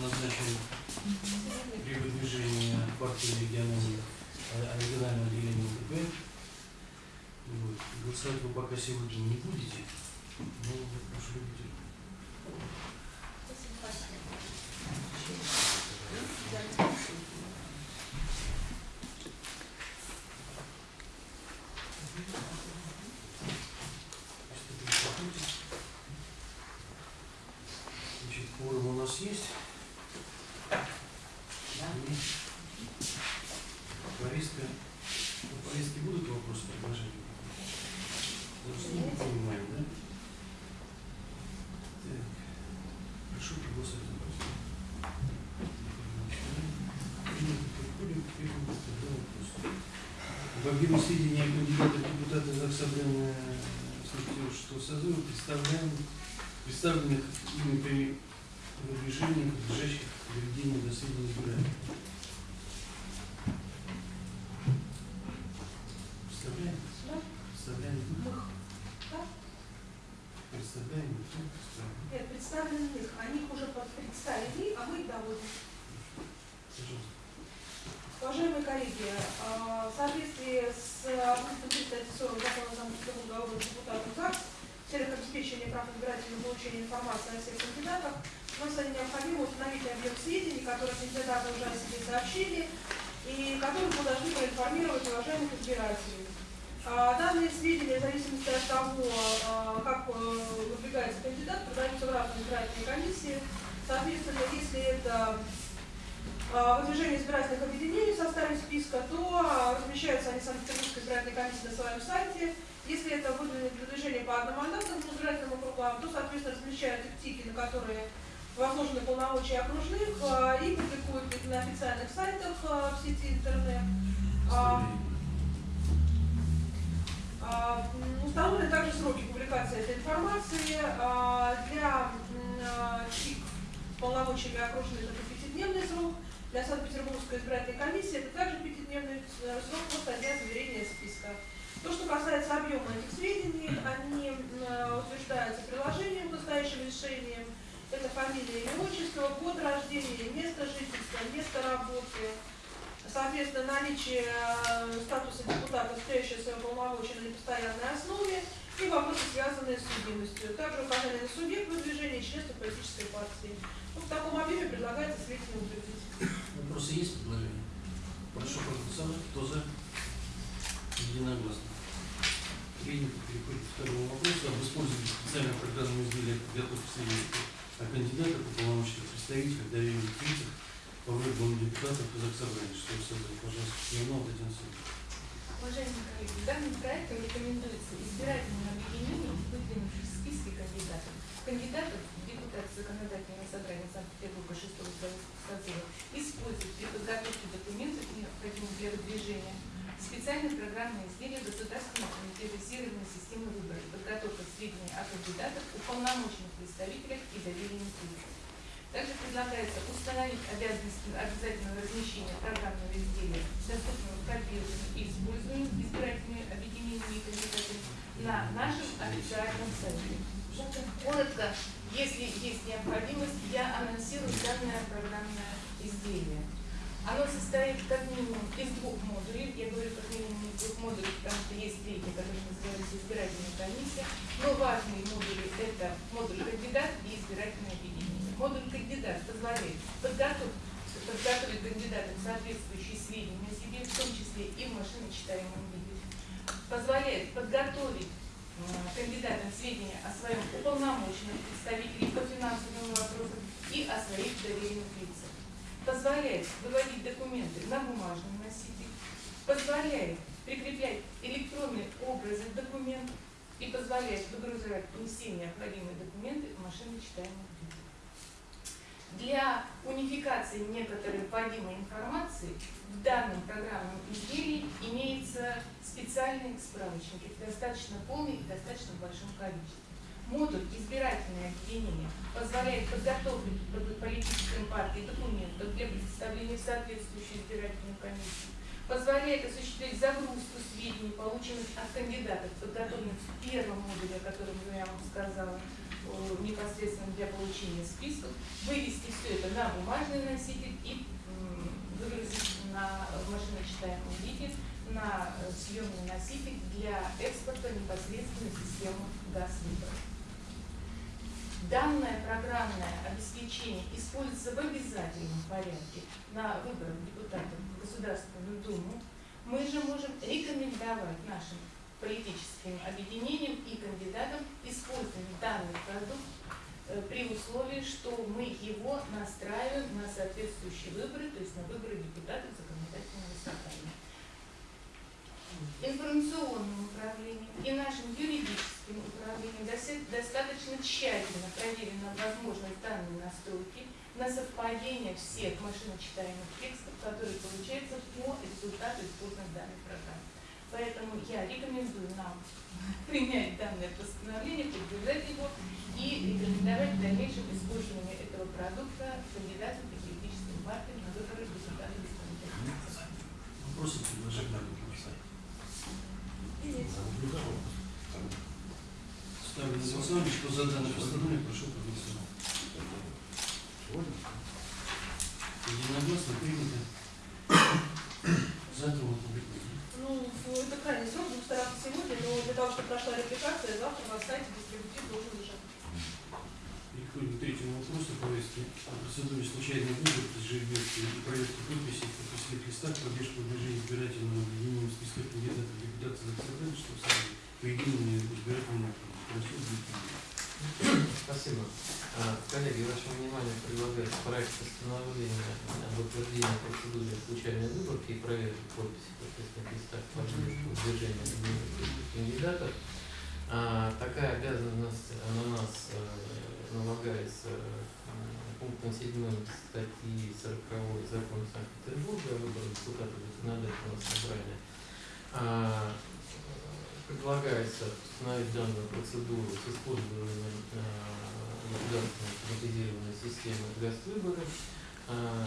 назначен при выдвижении партии регионального, а, регионального отделения УТП. Голосовать вы пока сегодня не будете. Но вот прошу любителей. Приступим к работе. Значит, форум у нас есть. И Повестка. По повестке будут вопросы, предложения? Просто не понимаем, да? Так. Прошу проголосовать за повестку. Переходим к первому вопросу. О кандидатах в депутаты Заксобрана что созыва представляем представленных ими при выдвижении подлежащих проведению до сведения избирателей. Представляем? Представляем? Представляем? Представляем. Нет, представлены их. Они их уже под- представили, а мы их доводим. Пожалуйста. Уважаемые коллеги, а, в соответствии с пунктом 340 закона о Санкт-Петербурга об депутатах ЗАГС, в целях обеспечения прав избирателей и получения информации о всех кандидатах, нам с вами необходимо объем сведений, которые кандидаты уже о себе сообщили, и которые мы должны проинформировать уважаемых избирателей. А, Данные сведения, в зависимости от того, а, как э, выдвигается кандидат, продаются в разные избирательные комиссии. Соответственно, если это а, выдвижение избирательных объединений в составе списка, то размещаются они в Санкт-Петербургской избирательной комиссии на своем сайте. Если это выдвижение по одномандатным избирательным округам, то, соответственно, размещают тики, на которые возложены полномочия окружных, а, и публикуют их на официальных сайтах а, в сети интернет. А, Установлены также сроки публикации этой информации. Для с полномочиями окружных это пятидневный срок. Для Санкт-Петербургской избирательной комиссии это также пятидневный э, срок после дня заверения списка. То, что касается объема этих сведений, они э, утверждаются приложением к настоящим решениям. Это фамилия, имя, отчество, год рождения, место жительства, место работы, соответственно, наличие э, статуса депутата, стоящего своего полномочия на непостоянной основе, и вопросы, связанные с судимостью. Также указание на субъект выдвижения и членство политической партии. Ну, в таком объеме предлагается сведения утвердить. Вопросы есть предложения? Прошу проголосовать. Кто за? Единогласно. Принято. Переходим к второму вопросу об использовании специального программного изделия подготовки сведений о кандидатах и полномочных представителях доверенных лицах по выборам депутатов из Заксобрания. Что создать, пожалуйста, Смирнова Татьяна Александровна. Уважаемые коллеги, данным проектом рекомендуется избирательным объединением, выдвинувших в списке кандидатов, кандидатов в депутаты законодательного собрания Санкт-Петербурга 6 созыва использовать при подготовке документов, необходимых для выдвижения, специальное программное изделие Государственного автоматизированной системы выборов, подготовка сведений о кандидатах, уполномоченных представителях и доверенных лицах. Также предлагается установить обязанность обязательного размещения программного изделия, доступного к копированию и использованию избирательными объединениями и кандидатами на нашем официальном сайте. Коротко, если есть необходимость, я анонсирую данное программное изделие. Оно состоит как минимум из двух модулей. Модулей, потому что есть третий, который называется избирательная комиссия. Но важные модули – это модуль кандидат и избирательное объединение. Модуль кандидат позволяет подготовить, подготовить кандидатам соответствующие сведения о себе, в том числе и в машиночитаемом виде. Позволяет подготовить э, кандидатам сведения о своем уполномоченном представителе по финансовым вопросам и о своих доверенных лицах позволяет выводить документы на бумажном носителе, позволяет прикреплять электронные образы документов и позволяет выгружать не все необходимые документы в машиночитаемом виде. Для унификации некоторой вводимой информации в данном программном изделии имеется специальные справочники, достаточно полные и достаточно большом количестве. Модуль «Избирательное объединение» позволяет подготовить под политическим партии документов для представления в соответствующую избирательную комиссию, позволяет осуществлять загрузку сведений, полученных от кандидатов, подготовленных в первом модуле, о котором я вам сказала, э, непосредственно для получения списков, вывести все это на бумажный носитель и выгрузить на машиночитаемом виде на э, съемный носитель для экспорта непосредственно в систему ГАЗ-выборов. Данное программное обеспечение используется в обязательном порядке на выборах депутатов в Государственную Думу. Мы же можем рекомендовать нашим политическим объединениям и кандидатам использовать данный продукт э, при условии, что мы его настраиваем на соответствующие выборы, то есть на выборы депутатов законодательного собрания информационным управлением и нашим юридическим управлением достаточно тщательно проверена возможность данной настройки на совпадение всех машиночитаемых текстов, которые получаются по результату использования данной программы. Поэтому я рекомендую нам принять данное постановление, поддержать его и рекомендовать в дальнейшем использование этого продукта кандидатам и политическим партиям на выборы депутатов исполнительного собрания. Вопросы, предложения, Александр? Ставлю на голосование, что за данное постановление, прошу проголосовать. Единогласно принято. Завтра мы публикуем. Ну, это крайний срок, будем стараться сегодня, но для того, чтобы прошла репlikация, завтра на сайте дистрибутив должен лежать. Переходим к третьему вопросу повестки о процедуре случайной выборки жеребьевки и проверки подписей в подписных листах движения избирательного объединения в списках кандидатов в депутаты за собрание, что сами по единому. Спасибо. А, Коллеги, вашему вниманию предлагается проект постановления об утверждении процедуры случайной выборки и проверки подписи подписных листах поддержку движения кандидатов. А, Такая обязанность на нас э, налагается пунктом 7 статьи 40 закона Санкт-Петербурга о выборах депутатов собрания. Предлагается установить данную процедуру с использованием э, государственной автоматизированной системы ГАЗ-выборов, э,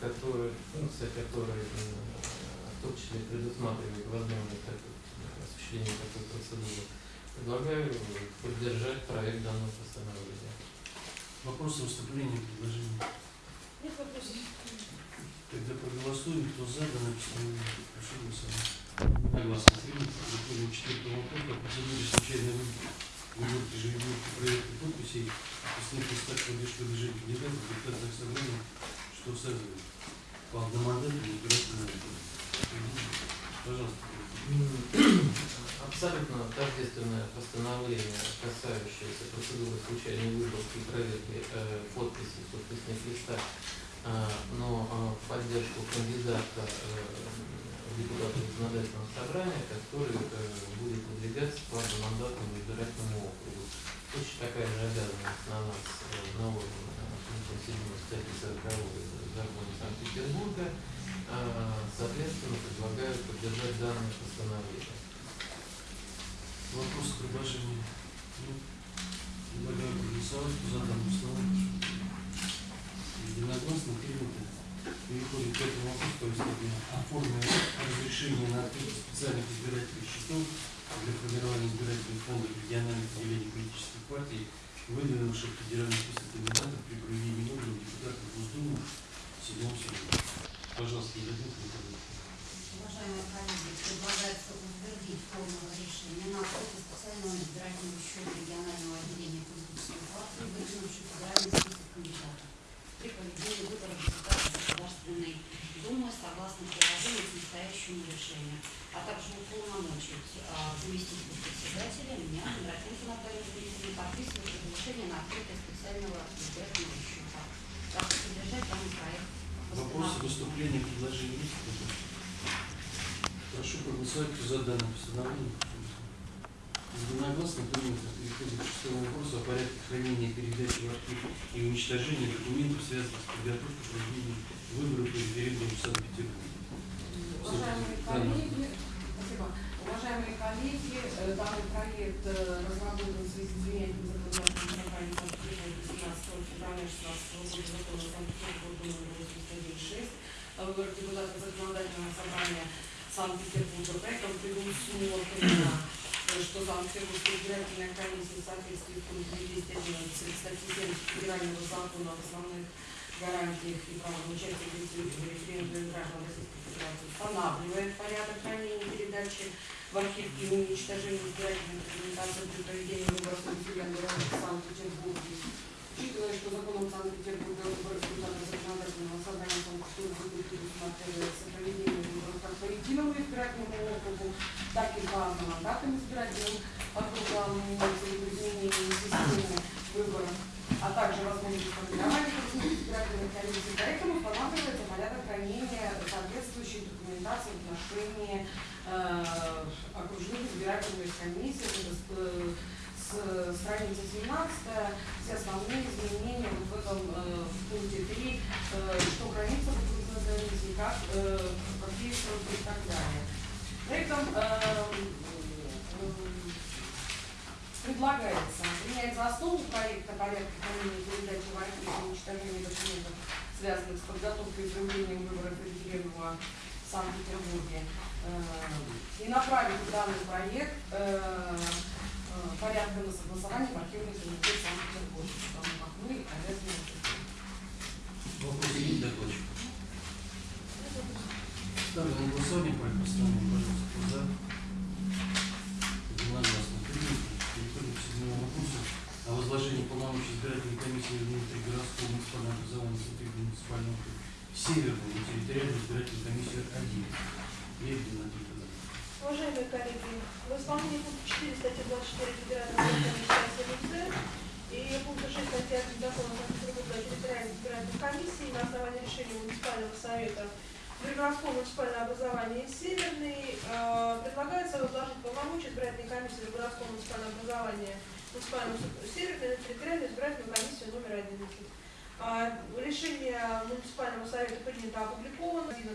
которая, функция которой в том числе предусматривает возможность осуществления такой процедуры. Предлагаю поддержать проект данного постановления. Вопросы, выступления, предложения. Нет вопросов? Тогда проголосуем, кто за данное постановление, прошу голосовать. Согласно принято. Четвертому вопросу о процедуре случайной выборки. Выборки жеребьевки проверки подписей в подписных листах поддержку движения кандидатов в депутатах собрания, что созывает по одномандатному избирательному. Пожалуйста. Абсолютно тождественное постановление, касающееся процедуры случайной выборки и проверки э, подписей в подписных листах, но а, в поддержку кандидата э, в депутаты законодательного собрания, который э, будет выдвигаться по одномандатному избирательному округу. Точно такая же обязанность на нас э, наложена пунктом 7 статьи 40 закона Санкт-Петербурга. А, Соответственно, предлагаю поддержать данное постановление. Вопросы, предложения? Нет? Предлагаю проголосовать за данную постановление. Единогласно принято. Переходим к этому вопросу повестки дня. О форме разрешения на открытие специальных избирательных счетов для формирования избирательных фондов региональных отделений политических партий, выдвинувших федеральный список кандидатов при проведении выборов депутатов Госдумы седьмом съезде. Пожалуйста, Николаевна. Уважаемые коллеги, предлагается утвердить формулу решения на открытие специального избирательного счета регионального отделения политической партии, выдвинувшей федеральный при проведении выборов депутатов Государственной Думы согласно приложению к настоящему решению, а также уполномочить а, заместителя председателя меня, Кондратенко Наталью Дмитриевну, подписывать разрешение на открытие специального избирательного счета. Прошу поддержать данный проект. Вопросы, выступления, предложения есть? Прошу проголосовать за данное постановление. Единогласно принято. Переходим к шестому вопросу о порядке хранения, передачи в архив и уничтожения документов, связанных с подготовкой проведения выборов и референдума в Санкт-Петербурге. Уважаемые Данное- коллеги, Э, Данный проект э, разработан в связи с принятием законодательного собрания Санкт-Петербурга 17 февраля 16 года закона Санкт-Петербурга номер 896 о выборах депутата законодательного собрания Санкт-Петербурга. Проектом предусмотрено, э, что Санкт-Петербургская избирательная комиссия в соответствии с пунктом 211 статьи 70 Федерального закона об основных гарантиях и правах участия в референдуме граждан Российской Федерации устанавливает порядок хранения передачи в архив и уничтожения избирательной документации при проведении выборов на Санкт-Петербурге. Учитывая, что законом Санкт-Петербурга выборы депутата законодательного собрания Санкт-Петербурга предусматривается проведение выборов как по единому избирательному округу, так и по одномандатным избирательным округам, изменение системы выборов, а также возможность формирования избирательных комиссий. Поэтому устанавливается порядок хранения соответствующей документации в отношении э, окружных избирательных комиссий. Э, с страницы 17 все основные изменения вот в этом э, в пункте 3, э, что хранится в окружной комиссии, как, сроки и так далее. Проектом э, э, Предлагается принять за основу проекта порядка хранения передачи в архив и уничтожения документов, связанных с подготовкой и проведением выборов референдума в Санкт-Петербурге, и направить данный проект э, э, порядка на согласование в архивный комитет Санкт-Петербурга, потому как мы обязаны. Вопросы есть докладчик? Ставлю на голосование проект постановления, пожалуйста, кто за. Единогласно принято. Переходим к седьмому вопросу о возложении полномочий избирательной комиссии внутригородского муниципального образования Санкт-Петербурга муниципального Северного на территориальную избирательную комиссию 1. Лебедина Николаевна. Уважаемые коллеги, в исполнении пункта 4 статьи 24 Федерального закона МЦ и пункта 6 статьи 1 закона Санкт-Петербурга территориальной избирательной комиссии на основании решения муниципального совета Пригородского муниципального образования Северный э, предлагается возложить полномочия избирательной комиссии Пригородского муниципального образования муниципального Северный на территориальную избирательную комиссию номер 11. А, Решение муниципального совета принято опубликовано, 11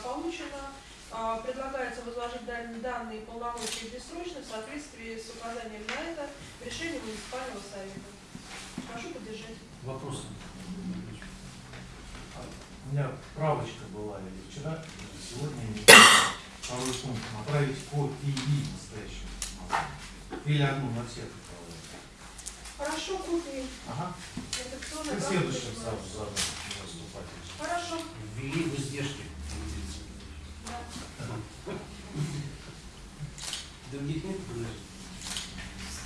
получено. А, Предлагается возложить дан- данные полномочия бессрочно в соответствии с указанием на это решение муниципального совета. Прошу поддержать. Вопросы? У меня правочка была или вчера, или сегодня, не помню. второй пункт, направить копии настоящего. Или одну на всех направлять. Хорошо, копии Ага. редакционной Ты следующим сразу задашь выступать. Хорошо.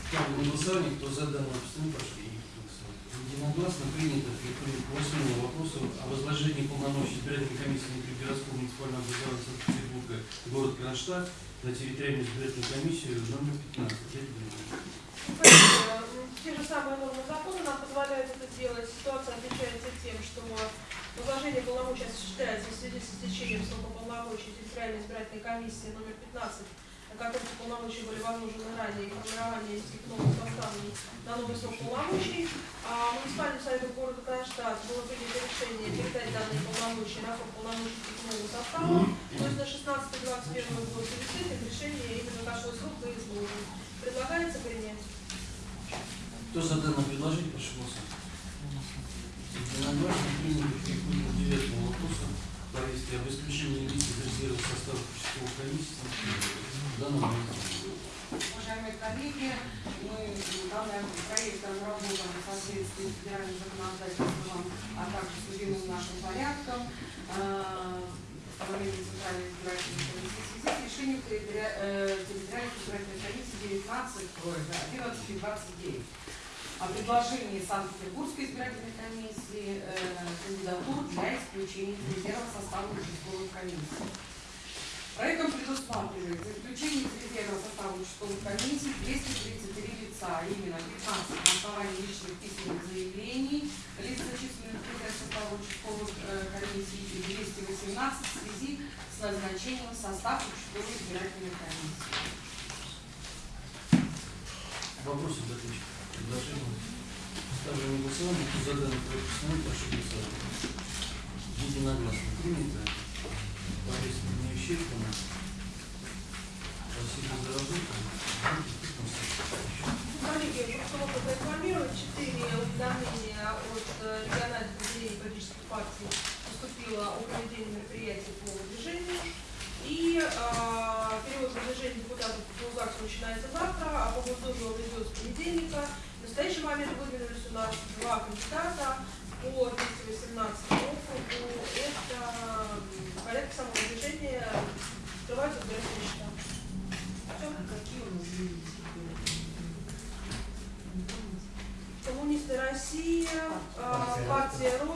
Ставлю на голосование, кто за прошу голосовать. Единогласно принято. К восьмому вопросу о возложении полномочий избирательной комиссии внутригородского муниципального образования Санкт-Петербурга, город Кронштадт, на территориальную избирательную комиссию номер 15. Лебедина. Коллеги, м, Те же самые нормы закона нам позволяют это сделать. Ситуация отличается тем, что возложение полномочий осуществляется в связи с истечением срока полномочий территориальной избирательной комиссии номер 15, полномочия были возложены ранее, и формирование этих новых составлений на новый срок полномочий. А муниципальным советом города Кронштадт было принято решение передать данные полномочия на срок полномочий нового состава. То есть на 16-21 год. И с этим решение именно такой срок и изложен. Предлагается принять. Кто за данное предложение, прошу голосовать. Единогласно принято. Переходим к девятому вопросу. Повестки об исключении лиц из резерва состава Санкт-Петербурга. Данного Уважаемые коллеги, мы данный проект разработан в соответствии с федеральным законодательством, а также с любимым нашим порядком э, установления Центральной избирательной комиссии в связи с решением э, территориальной избирательной комиссии 19, ой, да, 11 и 29 о предложении Санкт-Петербургской избирательной комиссии э, кандидатур для исключения из резерва состава участковых комиссий. Проектом предусматривается исключение из резерва состава участковых комиссий 233 лица, а именно 15 на основании личных письменных заявлений, лиц, зачисленных в состава участковых э, комиссий, и 218 в связи с назначением в состав участковой избирательной комиссии. Вопросы докладчика? Предложения? Ставлю на голосование. Кто за данный проект постановления, прошу голосовать. Единогласно принято. Борисовна Ещепкина, Василий Дорожников. Коллеги, я хотела проинформировать четыре уведомления от э, региональных отделений политических партий поступило о проведении по движению. И э, перевод движения депутатов по начинается завтра, а по Госдуме он идет понедельника. В настоящий момент выдвинулись у нас два кандидата по 218 округу России, э, партия Рост,